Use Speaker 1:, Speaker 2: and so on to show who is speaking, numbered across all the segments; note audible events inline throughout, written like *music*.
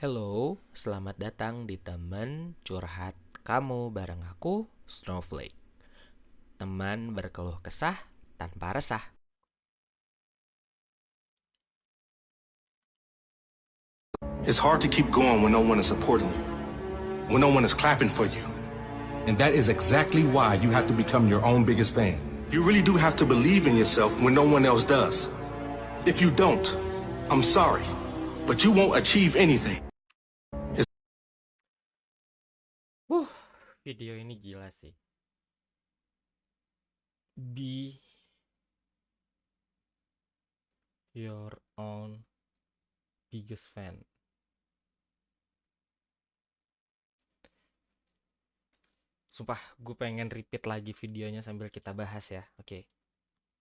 Speaker 1: Hello, selamat datang di teman curhat kamu bareng aku, Snowflake. Teman berkeluh kesah tanpa resah.
Speaker 2: It's hard to keep going when no one is supporting you, when no one is clapping for you. And that is exactly why you have to become your own biggest fan. You really do have to believe in yourself when no one else does. If you don't, I'm sorry, but you won't achieve anything.
Speaker 1: Video ini gila sih. Be your own biggest fan. Sumpah, gue pengen repeat lagi videonya sambil kita bahas ya. Oke.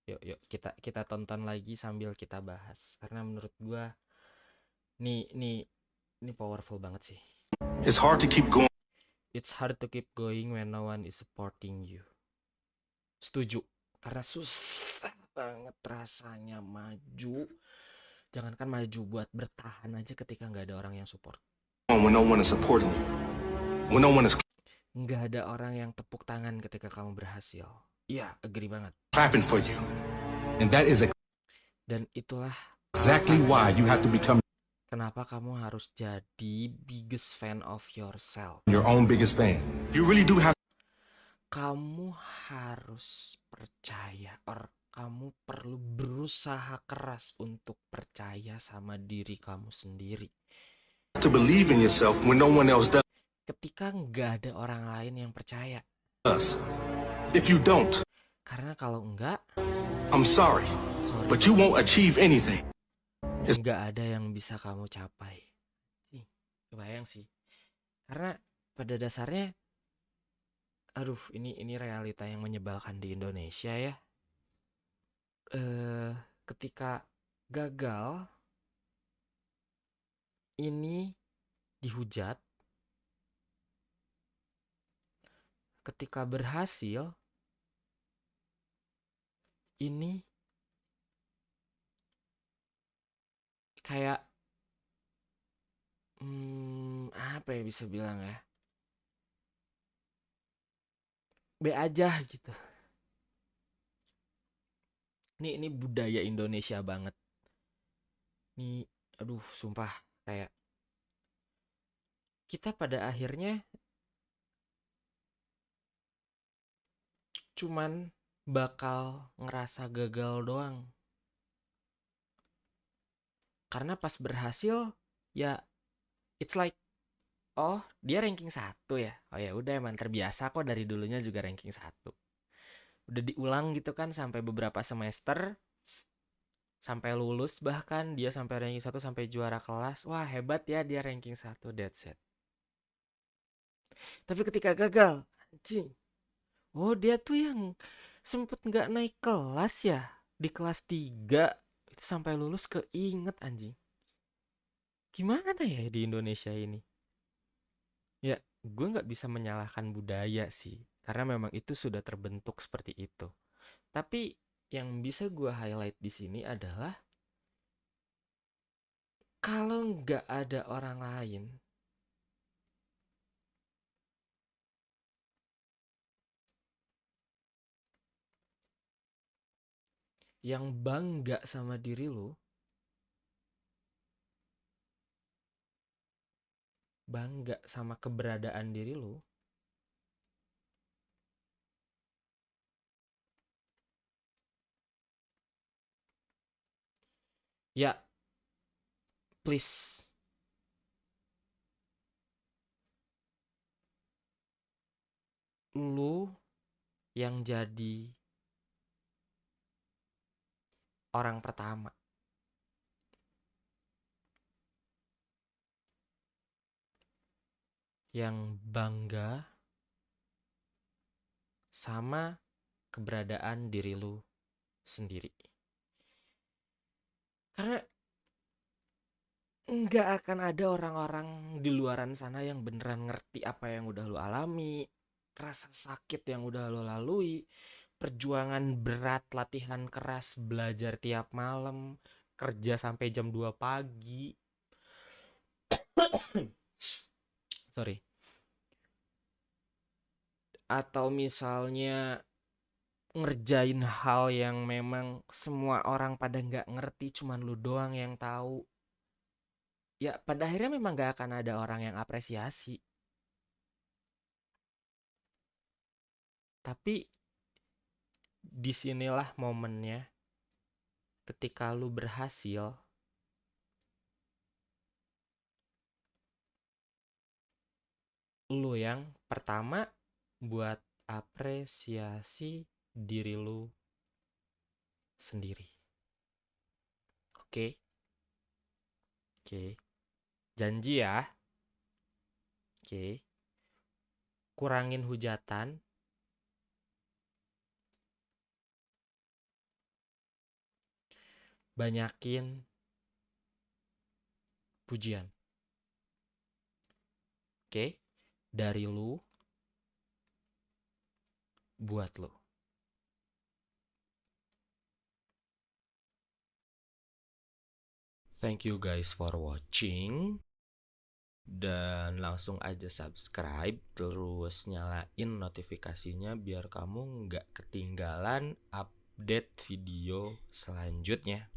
Speaker 1: Yuk, yuk kita kita tonton lagi sambil kita bahas. Karena menurut gue nih nih ini powerful banget sih.
Speaker 2: It's hard to keep going.
Speaker 1: It's hard to keep going when no one is supporting you. Setuju. Karena susah banget rasanya maju. Jangankan maju buat bertahan aja ketika nggak ada orang yang support.
Speaker 2: when no one is supporting you, when no one is
Speaker 1: Nggak ada orang yang tepuk tangan ketika kamu berhasil. Iya, agree banget.
Speaker 2: clapping for you. And that is
Speaker 1: Dan itulah
Speaker 2: exactly why you have to become
Speaker 1: kenapa kamu harus jadi biggest fan of yourself.
Speaker 2: your own biggest fan. You really do have
Speaker 1: Kamu harus percaya, or kamu perlu berusaha keras untuk percaya sama diri kamu sendiri.
Speaker 2: to believe in yourself when no one else
Speaker 1: Ketika nggak ada orang lain yang percaya.
Speaker 2: does. If you don't,
Speaker 1: Karena kalau enggak,
Speaker 2: I'm sorry,
Speaker 1: sorry,
Speaker 2: but you won't achieve anything.
Speaker 1: Nggak ada yang bisa kamu capai. Sih, kebayang sih. Karena pada dasarnya, aduh, ini ini realita yang menyebalkan di Indonesia ya. Eh, ketika gagal, ini dihujat. Ketika berhasil, ini kayak hmm, apa ya bisa bilang ya? B aja gitu. Ini ini budaya Indonesia banget. Nih, aduh, sumpah kayak kita pada akhirnya cuman bakal ngerasa gagal doang. Karena pas berhasil ya it's like oh, dia ranking satu ya. Oh ya udah emang terbiasa kok dari dulunya juga ranking satu. Udah diulang gitu kan sampai beberapa semester sampai lulus bahkan dia sampai ranking satu sampai juara kelas. Wah, hebat ya dia ranking satu that's it. Tapi ketika gagal, anjing. Oh, dia tuh yang sempet nggak naik kelas ya di kelas 3 itu sampai lulus keinget anjing. Gimana ya di Indonesia ini? Ya, gue nggak bisa menyalahkan budaya sih, karena memang itu sudah terbentuk seperti itu. Tapi yang bisa gue highlight di sini adalah kalau nggak ada orang lain, yang bangga sama diri lo, bangga sama keberadaan diri lo, ya please. Lu yang jadi orang pertama yang bangga sama keberadaan diri lu sendiri. Karena nggak akan ada orang-orang di luaran sana yang beneran ngerti apa yang udah lu alami, rasa sakit yang udah lu lalui, perjuangan berat, latihan keras, belajar tiap malam, kerja sampai jam 2 pagi. *coughs* sorry. Atau misalnya ngerjain hal yang memang semua orang pada nggak ngerti cuman lu doang yang tahu. Ya pada akhirnya memang nggak akan ada orang yang apresiasi. Tapi di sinilah momennya ketika lu berhasil lu yang pertama buat apresiasi diri lu sendiri. Oke. Oke. Janji ya. Oke. Kurangin hujatan. Banyakin pujian. Oke dari lu buat lu. Thank you guys for watching. Dan langsung aja subscribe terus nyalain notifikasinya biar kamu nggak ketinggalan update video selanjutnya.